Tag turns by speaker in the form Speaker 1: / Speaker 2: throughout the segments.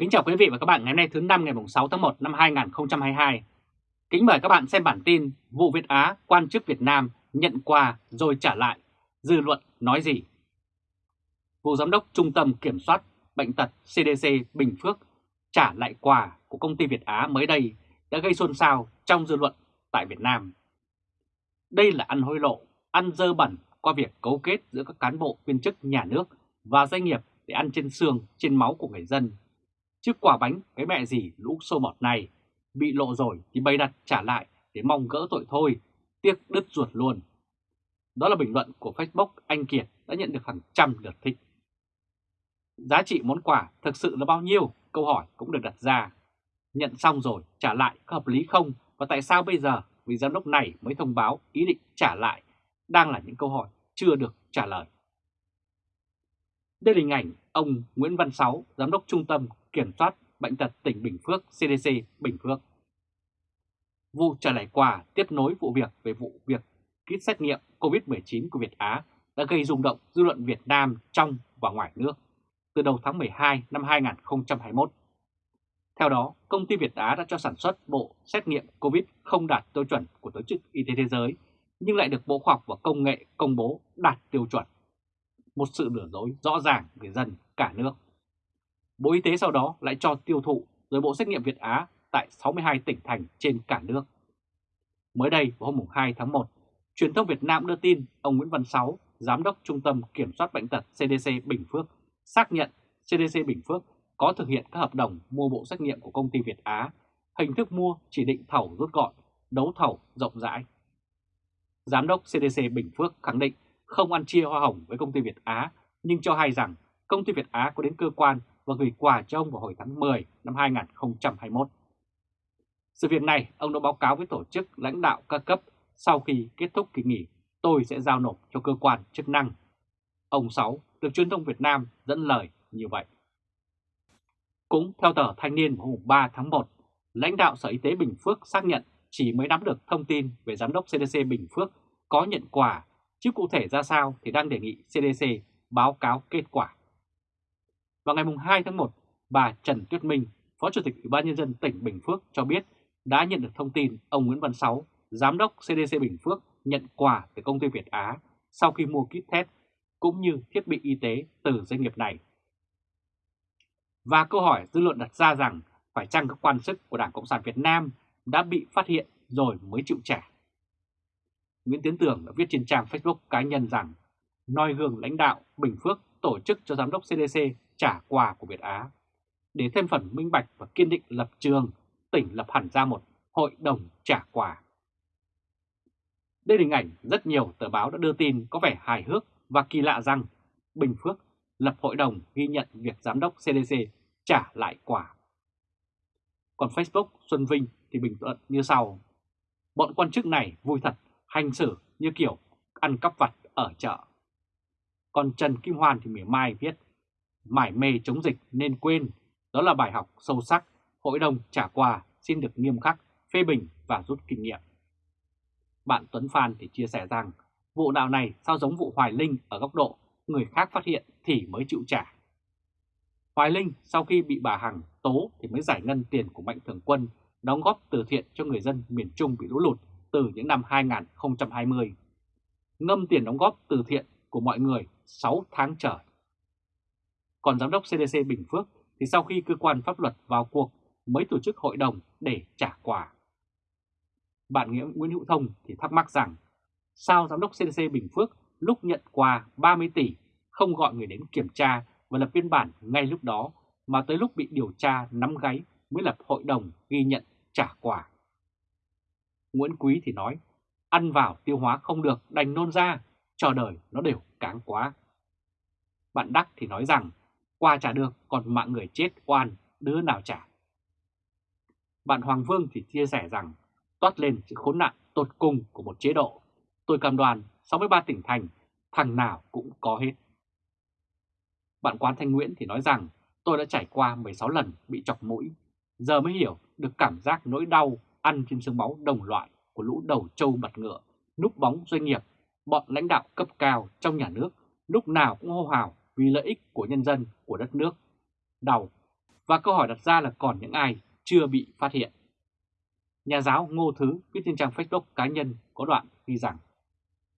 Speaker 1: Kính chào quý vị và các bạn ngày hôm nay thứ năm ngày 6 tháng 1 năm 2022. Kính mời các bạn xem bản tin vụ Việt Á quan chức Việt Nam nhận quà rồi trả lại, dư luận nói gì? Vụ Giám đốc Trung tâm Kiểm soát Bệnh tật CDC Bình Phước trả lại quà của công ty Việt Á mới đây đã gây xôn xao trong dư luận tại Việt Nam. Đây là ăn hối lộ, ăn dơ bẩn qua việc cấu kết giữa các cán bộ viên chức nhà nước và doanh nghiệp để ăn trên xương, trên máu của người dân. Chứ quả bánh cái mẹ gì lũ sâu bọt này, bị lộ rồi thì bày đặt trả lại để mong gỡ tội thôi, tiếc đứt ruột luôn. Đó là bình luận của Facebook Anh Kiệt đã nhận được hàng trăm lượt thích. Giá trị món quà thực sự là bao nhiêu? Câu hỏi cũng được đặt ra. Nhận xong rồi trả lại có hợp lý không? Và tại sao bây giờ vị giám đốc này mới thông báo ý định trả lại? Đang là những câu hỏi chưa được trả lời. Đây là hình ảnh ông Nguyễn Văn Sáu, Giám đốc Trung tâm Kiểm soát Bệnh tật tỉnh Bình Phước CDC Bình Phước. Vụ trả lại quà tiếp nối vụ việc về vụ việc kit xét nghiệm COVID-19 của Việt Á đã gây rung động dư luận Việt Nam trong và ngoài nước từ đầu tháng 12 năm 2021. Theo đó, công ty Việt Á đã cho sản xuất bộ xét nghiệm COVID không đạt tiêu chuẩn của Tổ chức Y tế Thế giới, nhưng lại được Bộ Khoa học và Công nghệ công bố đạt tiêu chuẩn. Một sự lừa dối rõ ràng người dân cả nước. Bộ Y tế sau đó lại cho tiêu thụ rồi bộ xét nghiệm Việt Á tại 62 tỉnh thành trên cả nước. Mới đây vào hôm 2 tháng 1, truyền thông Việt Nam đưa tin ông Nguyễn Văn Sáu, Giám đốc Trung tâm Kiểm soát Bệnh tật CDC Bình Phước, xác nhận CDC Bình Phước có thực hiện các hợp đồng mua bộ xét nghiệm của công ty Việt Á, hình thức mua chỉ định thầu rút gọn, đấu thầu rộng rãi. Giám đốc CDC Bình Phước khẳng định không ăn chia hoa hồng với công ty Việt Á, nhưng cho hay rằng công ty Việt Á có đến cơ quan và gửi quà cho ông vào hồi tháng 10 năm 2021. Sự việc này ông đã báo cáo với tổ chức lãnh đạo các cấp sau khi kết thúc kỳ nghỉ tôi sẽ giao nộp cho cơ quan chức năng. Ông Sáu được truyền thông Việt Nam dẫn lời như vậy. Cũng theo tờ Thanh niên vào hôm 3 tháng 1, lãnh đạo Sở Y tế Bình Phước xác nhận chỉ mới nắm được thông tin về Giám đốc CDC Bình Phước có nhận quà, chứ cụ thể ra sao thì đang đề nghị CDC báo cáo kết quả. Vào ngày 2 tháng 1, bà Trần Tuyết Minh, Phó Chủ tịch Ủy ban Nhân dân tỉnh Bình Phước cho biết đã nhận được thông tin ông Nguyễn Văn Sáu, Giám đốc CDC Bình Phước nhận quà từ công ty Việt Á sau khi mua kit test cũng như thiết bị y tế từ doanh nghiệp này. Và câu hỏi dư luận đặt ra rằng phải chăng các quan chức của Đảng Cộng sản Việt Nam đã bị phát hiện rồi mới chịu trả. Nguyễn Tiến Tường đã viết trên trang Facebook cá nhân rằng noi gương lãnh đạo Bình Phước tổ chức cho Giám đốc CDC trả quà của Việt Á. Để thêm phần minh bạch và kiên định lập trường, tỉnh lập hẳn ra một hội đồng trả quà. Đây là hình ảnh rất nhiều tờ báo đã đưa tin có vẻ hài hước và kỳ lạ rằng Bình Phước lập hội đồng ghi nhận việc Giám đốc CDC trả lại quà. Còn Facebook Xuân Vinh thì bình luận như sau. Bọn quan chức này vui thật, hành xử như kiểu ăn cắp vặt ở chợ. Còn Trần Kim Hoàn thì mỉa mai viết, mải mê chống dịch nên quên, đó là bài học sâu sắc, hội đồng trả quà xin được nghiêm khắc, phê bình và rút kinh nghiệm. Bạn Tuấn Phan thì chia sẻ rằng, vụ đạo này sao giống vụ Hoài Linh ở góc độ người khác phát hiện thì mới chịu trả. Hoài Linh sau khi bị bà Hằng tố thì mới giải ngân tiền của Mạnh Thường Quân đóng góp từ thiện cho người dân miền Trung bị lũ lụt từ những năm 2020. Ngâm tiền đóng góp từ thiện của mọi người 6 tháng trời. Còn Giám đốc CDC Bình Phước thì sau khi cơ quan pháp luật vào cuộc mới tổ chức hội đồng để trả quà. Bạn Nghĩa Nguyễn Hữu Thông thì thắc mắc rằng sao Giám đốc CDC Bình Phước lúc nhận quà 30 tỷ không gọi người đến kiểm tra và lập biên bản ngay lúc đó mà tới lúc bị điều tra nắm gáy mới lập hội đồng ghi nhận trả quà. Nguyễn Quý thì nói, ăn vào tiêu hóa không được đành nôn ra, chờ đời nó đều cáng quá. Bạn Đắc thì nói rằng, qua trả được còn mạng người chết oan, đứa nào trả. Bạn Hoàng Vương thì chia sẻ rằng, toát lên sự khốn nạn tột cùng của một chế độ. Tôi cầm đoàn 63 tỉnh thành, thằng nào cũng có hết. Bạn Quán Thanh Nguyễn thì nói rằng tôi đã trải qua 16 lần bị chọc mũi, giờ mới hiểu được cảm giác nỗi đau ăn trên xương máu đồng loại của lũ đầu trâu mặt ngựa, núp bóng doanh nghiệp, bọn lãnh đạo cấp cao trong nhà nước lúc nào cũng hô hào vì lợi ích của nhân dân của đất nước. Đau, Và câu hỏi đặt ra là còn những ai chưa bị phát hiện. Nhà giáo Ngô Thứ viết trên trang Facebook cá nhân có đoạn ghi rằng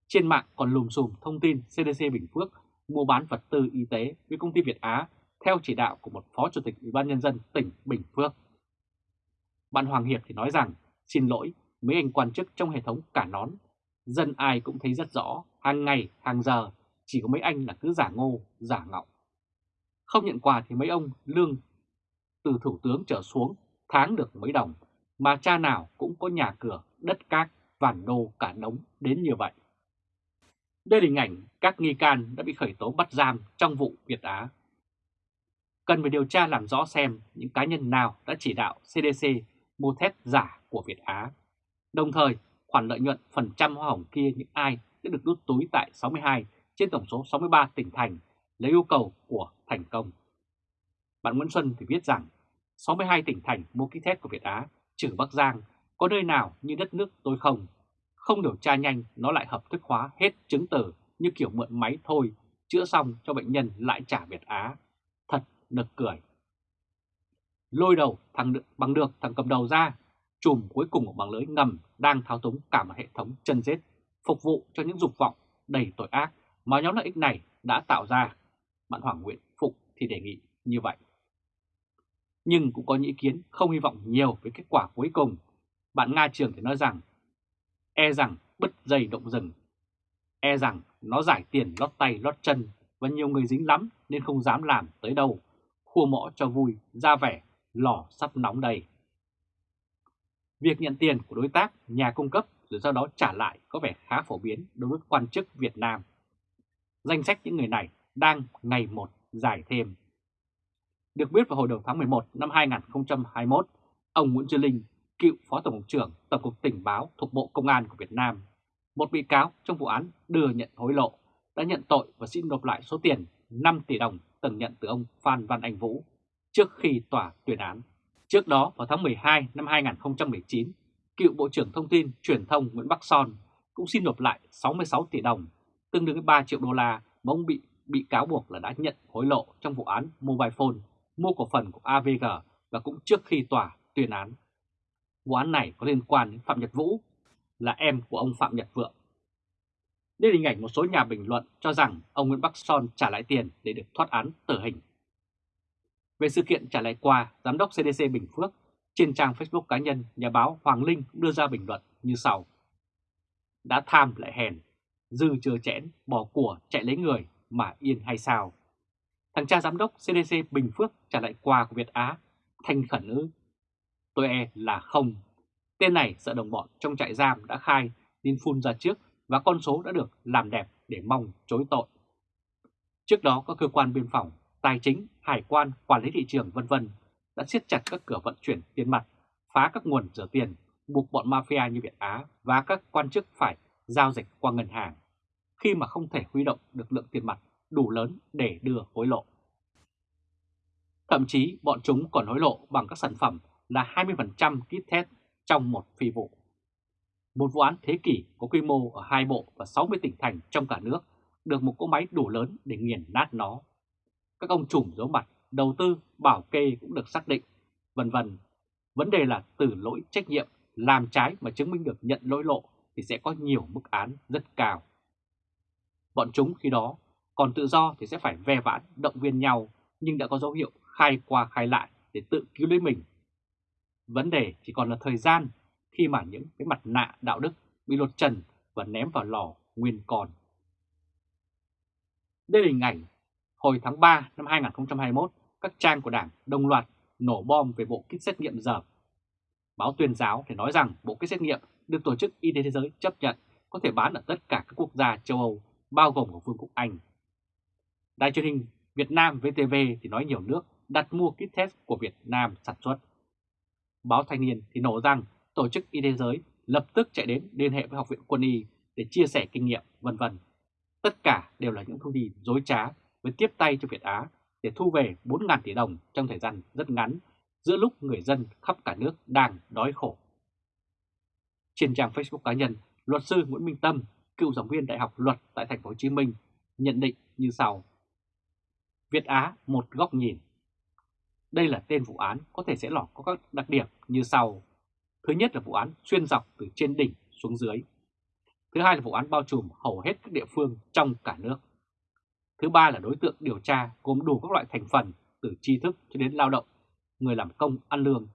Speaker 1: trên mạng còn lùm xùm thông tin CDC Bình Phước mua bán vật tư y tế với công ty Việt Á theo chỉ đạo của một phó chủ tịch Ủy ban nhân dân tỉnh Bình Phước. Bạn Hoàng Hiệp thì nói rằng xin lỗi mấy anh quan chức trong hệ thống cả nón, dân ai cũng thấy rất rõ, hàng ngày, hàng giờ, chỉ có mấy anh là cứ giả ngô, giả ngọng. Không nhận quà thì mấy ông lương từ thủ tướng trở xuống tháng được mấy đồng, mà cha nào cũng có nhà cửa, đất cát, vản đô cả đống đến như vậy. Đây là hình ảnh các nghi can đã bị khởi tố bắt giam trong vụ Việt Á. Cần phải điều tra làm rõ xem những cá nhân nào đã chỉ đạo CDC mua thép giả của Việt Á. Đồng thời, khoản lợi nhuận phần trăm hoa hồng kia những ai sẽ được đút túi tại 62 trên tổng số 63 tỉnh thành lấy yêu cầu của thành công. Bạn Nguyễn Xuân thì viết rằng 62 tỉnh thành mua kit test của Việt Á trừ Bắc Giang có nơi nào như đất nước tôi không không điều tra nhanh nó lại hợp thức hóa hết chứng từ như kiểu mượn máy thôi, chữa xong cho bệnh nhân lại trả Việt Á. Thật nực cười. Lôi đầu thằng được, bằng được thằng cầm đầu ra, chùm cuối cùng của bằng lưới ngầm đang thao túng cả một hệ thống chân rết, phục vụ cho những dục vọng đầy tội ác mà nhóm lợi ích này đã tạo ra. Bạn Hoàng Nguyễn Phục thì đề nghị như vậy. Nhưng cũng có những ý kiến không hy vọng nhiều với kết quả cuối cùng. Bạn Nga Trường thì nói rằng e rằng bứt dây động rừng. E rằng nó giải tiền lót tay lót chân và nhiều người dính lắm nên không dám làm tới đâu. Khua mõ cho vui, ra vẻ, lò sắp nóng đầy. Việc nhận tiền của đối tác, nhà cung cấp rồi sau đó trả lại có vẻ khá phổ biến đối với quan chức Việt Nam. Danh sách những người này đang ngày một dài thêm. Được biết vào hồi đầu tháng 11 năm 2021, ông Nguyễn Trư Linh cựu Phó Tổng cục trưởng Tổng cục Tình báo thuộc Bộ Công an của Việt Nam, một bị cáo trong vụ án đưa nhận hối lộ, đã nhận tội và xin nộp lại số tiền 5 tỷ đồng từng nhận từ ông Phan Văn Anh Vũ trước khi tòa tuyên án. Trước đó vào tháng 12 năm 2019, cựu Bộ trưởng Thông tin Truyền thông Nguyễn Bắc Son cũng xin nộp lại 66 tỷ đồng, tương đương với 3 triệu đô la mà ông bị bị cáo buộc là đã nhận hối lộ trong vụ án Mobile Phone mua cổ phần của AVG và cũng trước khi tòa tuyên án. Vụ án này có liên quan đến Phạm Nhật Vũ, là em của ông Phạm Nhật Vượng. Đây là hình ảnh một số nhà bình luận cho rằng ông Nguyễn Bắc Son trả lại tiền để được thoát án tử hình. Về sự kiện trả lại quà, Giám đốc CDC Bình Phước trên trang Facebook cá nhân, nhà báo Hoàng Linh đưa ra bình luận như sau. Đã tham lại hèn, dư chưa chẽn, bỏ của chạy lấy người mà yên hay sao? Thằng cha giám đốc CDC Bình Phước trả lại quà của Việt Á, thành khẩn ư? Tôi e là không. Tên này sợ đồng bọn trong trại giam đã khai nên phun ra trước và con số đã được làm đẹp để mong chối tội. Trước đó các cơ quan biên phòng, tài chính, hải quan, quản lý thị trường vân vân đã siết chặt các cửa vận chuyển tiền mặt, phá các nguồn rửa tiền, buộc bọn mafia như Việt Á và các quan chức phải giao dịch qua ngân hàng khi mà không thể huy động được lượng tiền mặt đủ lớn để đưa hối lộ. Thậm chí bọn chúng còn hối lộ bằng các sản phẩm là 20% kit test trong một phi vụ. Một vụ án thế kỷ có quy mô ở hai bộ và 60 tỉnh thành trong cả nước được một cỗ máy đủ lớn để nghiền nát nó. Các ông trùm giấu mặt, đầu tư, bảo kê cũng được xác định, vân vân. Vấn đề là từ lỗi trách nhiệm, làm trái mà chứng minh được nhận lỗi lộ thì sẽ có nhiều mức án rất cao. Bọn chúng khi đó còn tự do thì sẽ phải ve vãn, động viên nhau nhưng đã có dấu hiệu khai qua khai lại để tự cứu lấy mình Vấn đề chỉ còn là thời gian khi mà những cái mặt nạ đạo đức bị lột trần và ném vào lò nguyên còn. Đây là hình ảnh hồi tháng 3 năm 2021, các trang của Đảng đồng loạt nổ bom về bộ kit xét nghiệm dởm. Báo tuyên giáo thì nói rằng bộ kit xét nghiệm được Tổ chức Y tế Thế giới chấp nhận có thể bán ở tất cả các quốc gia châu Âu, bao gồm của Vương quốc Anh. Đài truyền hình Việt Nam VTV thì nói nhiều nước đặt mua kit test của Việt Nam sản xuất Báo Thanh niên thì nổ rằng Tổ chức Y tế giới lập tức chạy đến liên hệ với Học viện Quân y để chia sẻ kinh nghiệm, vân vân. Tất cả đều là những thông tin dối trá với tiếp tay cho Việt Á để thu về 4.000 tỷ đồng trong thời gian rất ngắn giữa lúc người dân khắp cả nước đang đói khổ. Trên trang Facebook cá nhân, luật sư Nguyễn Minh Tâm, cựu giảng viên Đại học Luật tại Thành phố Hồ Chí Minh, nhận định như sau: Việt Á một góc nhìn. Đây là tên vụ án có thể sẽ lọt có các đặc điểm như sau. Thứ nhất là vụ án xuyên dọc từ trên đỉnh xuống dưới. Thứ hai là vụ án bao trùm hầu hết các địa phương trong cả nước. Thứ ba là đối tượng điều tra gồm đủ các loại thành phần từ tri thức cho đến lao động, người làm công ăn lương.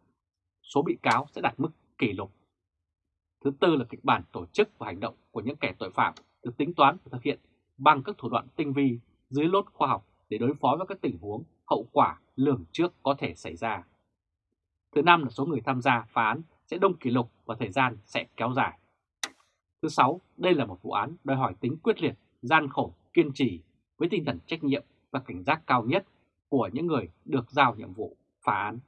Speaker 1: Số bị cáo sẽ đạt mức kỷ lục. Thứ tư là kịch bản tổ chức và hành động của những kẻ tội phạm được tính toán và thực hiện bằng các thủ đoạn tinh vi dưới lốt khoa học để đối phó với các tình huống hậu quả lường trước có thể xảy ra. Thứ năm là số người tham gia phá án sẽ đông kỷ lục và thời gian sẽ kéo dài. Thứ sáu, đây là một vụ án đòi hỏi tính quyết liệt, gian khổ, kiên trì với tinh thần trách nhiệm và cảnh giác cao nhất của những người được giao nhiệm vụ phá án.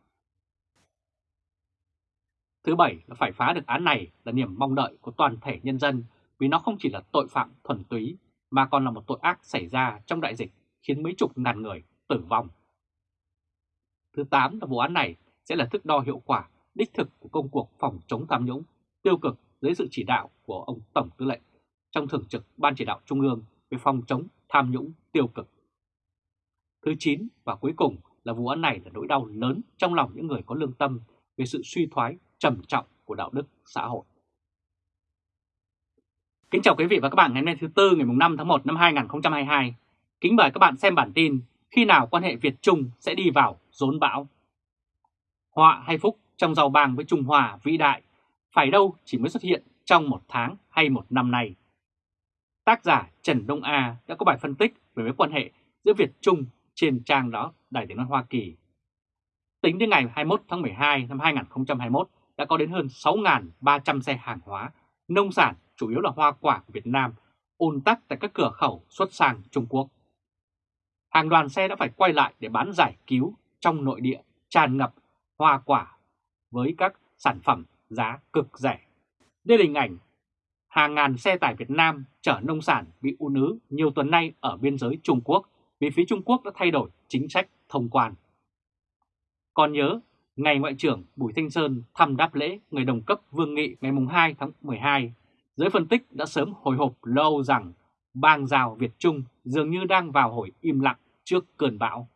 Speaker 1: Thứ bảy là phải phá được án này là niềm mong đợi của toàn thể nhân dân vì nó không chỉ là tội phạm thuần túy mà còn là một tội ác xảy ra trong đại dịch khiến mấy chục ngàn người tử vong. Thứ tám là vụ án này sẽ là thước đo hiệu quả, đích thực của công cuộc phòng chống tham nhũng tiêu cực dưới sự chỉ đạo của ông Tổng Tư lệnh trong thường trực Ban chỉ đạo Trung ương về phòng chống tham nhũng tiêu cực. Thứ 9 và cuối cùng là vụ án này là nỗi đau lớn trong lòng những người có lương tâm về sự suy thoái trầm trọng của đạo đức xã hội. Kính chào quý vị và các bạn ngày hôm nay thứ Tư ngày 5 tháng 1 năm 2022. Kính mời các bạn xem bản tin khi nào quan hệ Việt-Trung sẽ đi vào rốn bão. Họa hay phúc trong giàu bàng với Trung Hoa vĩ đại, phải đâu chỉ mới xuất hiện trong một tháng hay một năm nay. Tác giả Trần Đông A đã có bài phân tích về mối quan hệ giữa Việt-Trung trên trang đó Đài tiếng nói Hoa Kỳ. Tính đến ngày 21 tháng 12 năm 2021 đã có đến hơn 6.300 xe hàng hóa, nông sản chủ yếu là hoa quả của Việt Nam ùn tắc tại các cửa khẩu xuất sang Trung Quốc. Hàng đoàn xe đã phải quay lại để bán giải cứu trong nội địa tràn ngập hoa quả với các sản phẩm giá cực rẻ. Đây là hình ảnh hàng ngàn xe tải Việt Nam chở nông sản bị ùn ứ nhiều tuần nay ở biên giới Trung Quốc vì phía Trung Quốc đã thay đổi chính sách thông quan. Còn nhớ, ngày Ngoại trưởng Bùi Thanh Sơn thăm đáp lễ người đồng cấp Vương Nghị ngày 2 tháng 12, giới phân tích đã sớm hồi hộp lâu rằng bang rào Việt Trung dường như đang vào hồi im lặng trước cơn bão.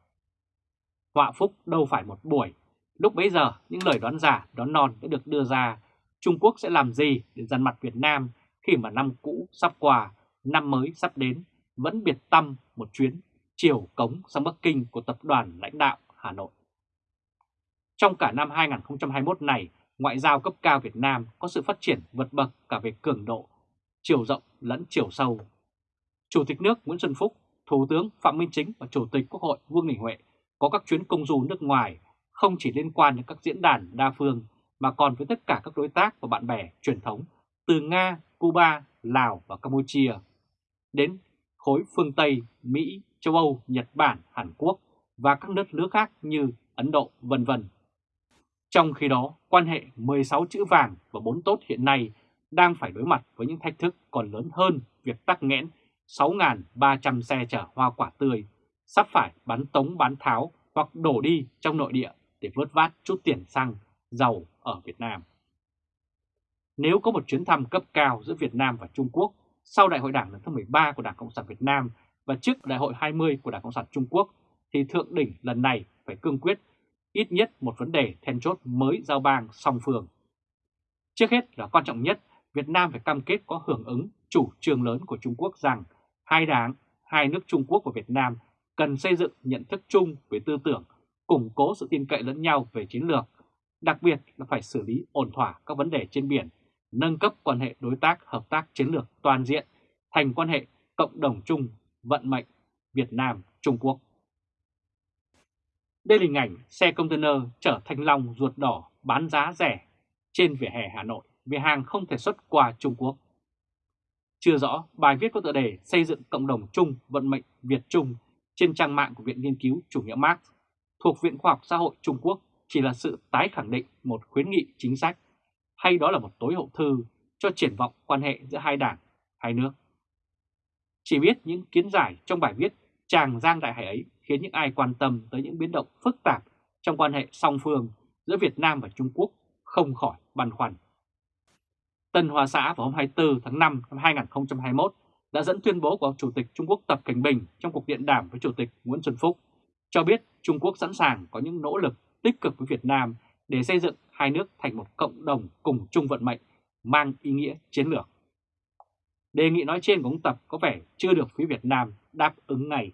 Speaker 1: Họa phúc đâu phải một buổi, lúc bấy giờ những lời đoán giả, đoán non đã được đưa ra Trung Quốc sẽ làm gì để dằn mặt Việt Nam khi mà năm cũ sắp qua, năm mới sắp đến, vẫn biệt tâm một chuyến chiều cống sang Bắc Kinh của tập đoàn lãnh đạo Hà Nội. Trong cả năm 2021 này, ngoại giao cấp cao Việt Nam có sự phát triển vượt bậc cả về cường độ, chiều rộng lẫn chiều sâu. Chủ tịch nước Nguyễn Xuân Phúc, Thủ tướng Phạm Minh Chính và Chủ tịch Quốc hội Vương Đình Huệ có các chuyến công du nước ngoài không chỉ liên quan đến các diễn đàn đa phương mà còn với tất cả các đối tác và bạn bè truyền thống từ Nga, Cuba, Lào và Campuchia đến khối phương Tây, Mỹ, châu Âu, Nhật Bản, Hàn Quốc và các nước nước khác như Ấn Độ, vân vân. Trong khi đó, quan hệ 16 chữ vàng và 4 tốt hiện nay đang phải đối mặt với những thách thức còn lớn hơn việc tắc nghẽn 6.300 xe chở hoa quả tươi, sắp phải bắn tống bán tháo hoặc đổ đi trong nội địa để vớt vát chút tiền xăng, dầu ở Việt Nam. Nếu có một chuyến thăm cấp cao giữa Việt Nam và Trung Quốc sau Đại hội Đảng lần thứ 13 của Đảng Cộng sản Việt Nam và trước Đại hội 20 của Đảng Cộng sản Trung Quốc, thì thượng đỉnh lần này phải cương quyết ít nhất một vấn đề then chốt mới giao bang song phương. Trước hết là quan trọng nhất, Việt Nam phải cam kết có hưởng ứng chủ trương lớn của Trung Quốc rằng hai đảng, hai nước Trung Quốc và Việt Nam cần xây dựng nhận thức chung về tư tưởng, củng cố sự tin cậy lẫn nhau về chiến lược, đặc biệt là phải xử lý ổn thỏa các vấn đề trên biển, nâng cấp quan hệ đối tác hợp tác chiến lược toàn diện thành quan hệ cộng đồng chung vận mệnh Việt Nam-Trung Quốc. Đây là hình ảnh xe container chở thanh long ruột đỏ bán giá rẻ trên vỉa hè Hà Nội vì hàng không thể xuất qua Trung Quốc. Chưa rõ, bài viết có tựa đề xây dựng cộng đồng chung vận mệnh Việt Trung trên trang mạng của Viện Nghiên cứu Chủ nghĩa Marx thuộc Viện Khoa học Xã hội Trung Quốc chỉ là sự tái khẳng định một khuyến nghị chính sách hay đó là một tối hậu thư cho triển vọng quan hệ giữa hai đảng, hai nước. Chỉ biết những kiến giải trong bài viết Tràng Giang Đại Hải ấy khiến những ai quan tâm tới những biến động phức tạp trong quan hệ song phương giữa Việt Nam và Trung Quốc không khỏi băn khoăn. Tân Hoa Xã vào hôm 24 tháng 5 năm 2021 đã dẫn tuyên bố của Chủ tịch Trung Quốc Tập Cảnh Bình trong cuộc điện đàm với Chủ tịch Nguyễn Xuân Phúc, cho biết Trung Quốc sẵn sàng có những nỗ lực tích cực với Việt Nam để xây dựng hai nước thành một cộng đồng cùng chung vận mệnh, mang ý nghĩa chiến lược. Đề nghị nói trên của ông Tập có vẻ chưa được phía Việt Nam đáp ứng ngay.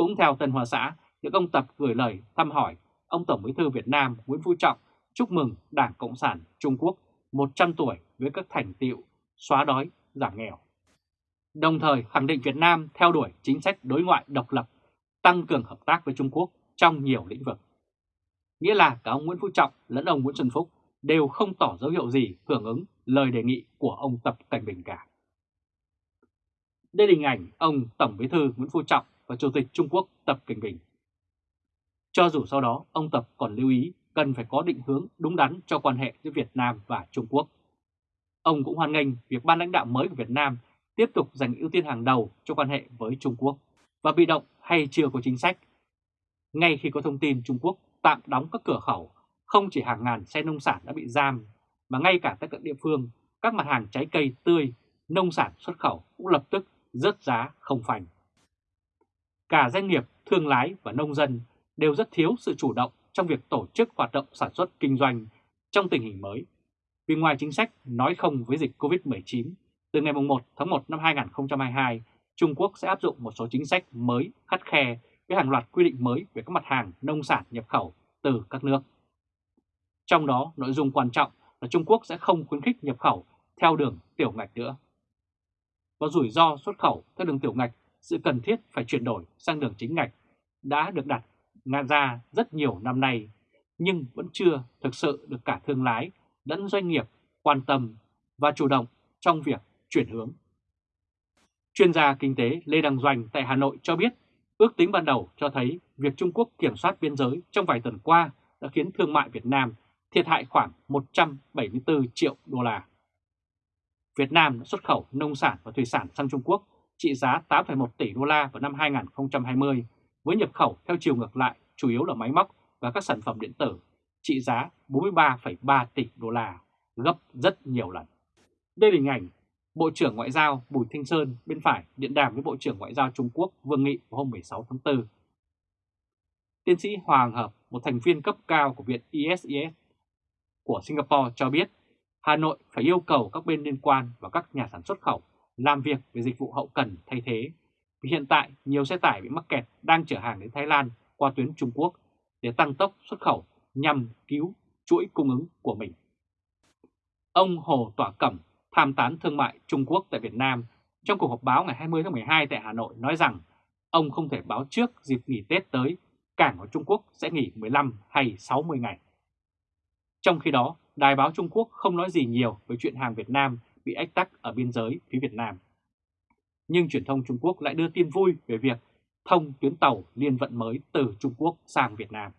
Speaker 1: Cũng theo Tân Hoa Xã, những ông Tập gửi lời thăm hỏi ông Tổng Bí thư Việt Nam Nguyễn Phú Trọng chúc mừng Đảng Cộng sản Trung Quốc 100 tuổi với các thành tiệu xóa đói, giảm nghèo. Đồng thời khẳng định Việt Nam theo đuổi chính sách đối ngoại độc lập, tăng cường hợp tác với Trung Quốc trong nhiều lĩnh vực. Nghĩa là cả ông Nguyễn Phú Trọng lẫn ông Nguyễn Xuân Phúc đều không tỏ dấu hiệu gì hưởng ứng lời đề nghị của ông Tập Cảnh Bình cả. Đây là hình ảnh ông Tổng Bí thư Nguyễn Phú Trọng và Chủ tịch Trung Quốc Tập Cận Bình. Cho dù sau đó ông Tập còn lưu ý cần phải có định hướng đúng đắn cho quan hệ giữa Việt Nam và Trung Quốc. Ông cũng hoan nghênh việc ban lãnh đạo mới của Việt Nam tiếp tục dành ưu tiên hàng đầu cho quan hệ với Trung Quốc và bị động hay chưa có chính sách. Ngay khi có thông tin Trung Quốc tạm đóng các cửa khẩu, không chỉ hàng ngàn xe nông sản đã bị giam, mà ngay cả tại các địa phương, các mặt hàng trái cây tươi, nông sản xuất khẩu cũng lập tức rớt giá không phanh. Cả doanh nghiệp, thương lái và nông dân đều rất thiếu sự chủ động trong việc tổ chức hoạt động sản xuất kinh doanh trong tình hình mới. Vì ngoài chính sách nói không với dịch COVID-19, từ ngày 1 tháng 1 năm 2022, Trung Quốc sẽ áp dụng một số chính sách mới khắt khe với hàng loạt quy định mới về các mặt hàng nông sản nhập khẩu từ các nước. Trong đó, nội dung quan trọng là Trung Quốc sẽ không khuyến khích nhập khẩu theo đường tiểu ngạch nữa. Và rủi ro xuất khẩu theo đường tiểu ngạch, sự cần thiết phải chuyển đổi sang đường chính ngạch đã được đặt ra rất nhiều năm nay, nhưng vẫn chưa thực sự được cả thương lái lẫn doanh nghiệp quan tâm và chủ động trong việc chuyển hướng. Chuyên gia kinh tế Lê Đăng Doanh tại Hà Nội cho biết, ước tính ban đầu cho thấy việc Trung Quốc kiểm soát biên giới trong vài tuần qua đã khiến thương mại Việt Nam thiệt hại khoảng 174 triệu đô la. Việt Nam đã xuất khẩu nông sản và thủy sản sang Trung Quốc trị giá 8,1 tỷ đô la vào năm 2020 với nhập khẩu theo chiều ngược lại chủ yếu là máy móc và các sản phẩm điện tử trị giá 43,3 tỷ đô la, gấp rất nhiều lần. Đây là hình ảnh Bộ trưởng Ngoại giao Bùi Thanh Sơn bên phải điện đàm với Bộ trưởng Ngoại giao Trung Quốc Vương Nghị vào hôm 16 tháng 4. Tiến sĩ Hoàng Hợp, một thành viên cấp cao của Viện ISIS của Singapore cho biết Hà Nội phải yêu cầu các bên liên quan và các nhà sản xuất khẩu làm việc về dịch vụ hậu cần thay thế. Vì hiện tại nhiều xe tải bị mắc kẹt đang chở hàng đến Thái Lan qua tuyến Trung Quốc để tăng tốc xuất khẩu nhằm cứu chuỗi cung ứng của mình. Ông Hồ Tỏa Cẩm, tham tán thương mại Trung Quốc tại Việt Nam, trong cuộc họp báo ngày 20 tháng 12 tại Hà Nội nói rằng ông không thể báo trước dịp nghỉ Tết tới cảng của Trung Quốc sẽ nghỉ 15 hay 60 ngày. Trong khi đó, Đài báo Trung Quốc không nói gì nhiều về chuyện hàng Việt Nam bị ách tắc ở biên giới phía Việt Nam. Nhưng truyền thông Trung Quốc lại đưa tin vui về việc thông tuyến tàu liên vận mới từ Trung Quốc sang Việt Nam.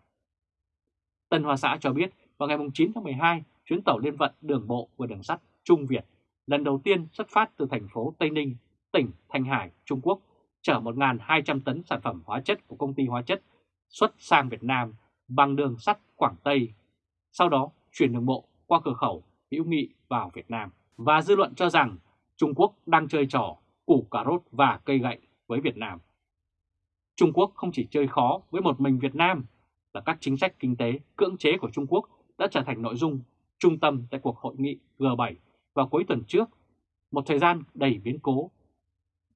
Speaker 1: Tân Hoa Xã cho biết vào ngày 9 tháng 12, chuyến tàu liên vận đường bộ và đường sắt Trung Việt lần đầu tiên xuất phát từ thành phố Tây Ninh, tỉnh Thanh Hải, Trung Quốc, chở 1.200 tấn sản phẩm hóa chất của công ty hóa chất xuất sang Việt Nam bằng đường sắt Quảng Tây, sau đó chuyển đường bộ qua cửa khẩu hữu nghị vào Việt Nam. Và dư luận cho rằng Trung Quốc đang chơi trò củ cà rốt và cây gậy với Việt Nam. Trung Quốc không chỉ chơi khó với một mình Việt Nam, là các chính sách kinh tế cưỡng chế của Trung Quốc đã trở thành nội dung trung tâm tại cuộc hội nghị G7 vào cuối tuần trước, một thời gian đầy biến cố.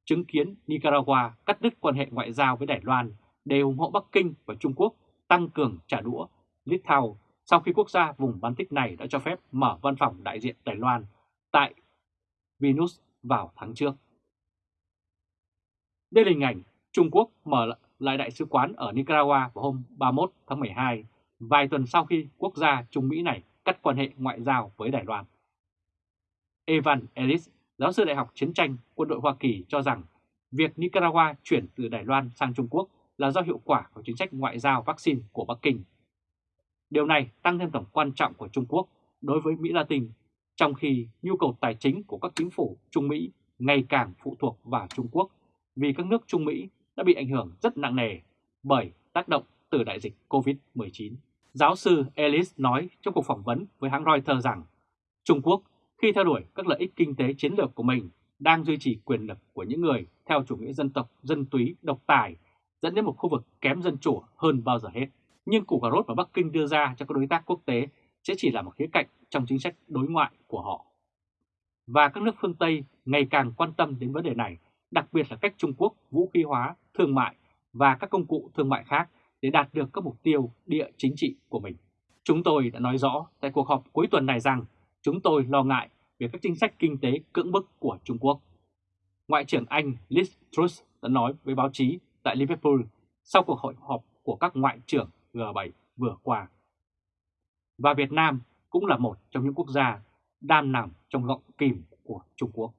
Speaker 1: Chứng kiến Nicaragua cắt đứt quan hệ ngoại giao với Đài Loan để ủng hộ Bắc Kinh và Trung Quốc tăng cường trả đũa Litau sau khi quốc gia vùng Baltic này đã cho phép mở văn phòng đại diện Đài Loan tại Venus vào tháng trước. Đây là hình ảnh Trung Quốc mở lại đại sứ quán ở Nicaragua vào hôm 31 tháng 12, vài tuần sau khi quốc gia Trung Mỹ này cắt quan hệ ngoại giao với Đài Loan. Evan Ellis, giáo sư Đại học Chiến tranh Quân đội Hoa Kỳ cho rằng việc Nicaragua chuyển từ Đài Loan sang Trung Quốc là do hiệu quả của chính sách ngoại giao vaccine của Bắc Kinh. Điều này tăng thêm tầm quan trọng của Trung Quốc đối với Mỹ Latin, trong khi nhu cầu tài chính của các chính phủ Trung Mỹ ngày càng phụ thuộc vào Trung Quốc vì các nước Trung Mỹ đã bị ảnh hưởng rất nặng nề bởi tác động từ đại dịch COVID-19. Giáo sư Ellis nói trong cuộc phỏng vấn với hãng Reuters rằng Trung Quốc khi theo đuổi các lợi ích kinh tế chiến lược của mình đang duy trì quyền lực của những người theo chủ nghĩa dân tộc, dân túy, độc tài, dẫn đến một khu vực kém dân chủ hơn bao giờ hết. Nhưng củ cà rốt mà Bắc Kinh đưa ra cho các đối tác quốc tế sẽ chỉ là một khía cạnh trong chính sách đối ngoại của họ. Và các nước phương Tây ngày càng quan tâm đến vấn đề này, đặc biệt là cách Trung Quốc vũ khí hóa, thương mại và các công cụ thương mại khác để đạt được các mục tiêu địa chính trị của mình. Chúng tôi đã nói rõ tại cuộc họp cuối tuần này rằng chúng tôi lo ngại về các chính sách kinh tế cưỡng bức của Trung Quốc. Ngoại trưởng Anh Liz Truss đã nói với báo chí tại Liverpool sau cuộc hội họp của các ngoại trưởng G7 vừa qua. Và Việt Nam cũng là một trong những quốc gia đam nằm trong gọng kìm của Trung Quốc.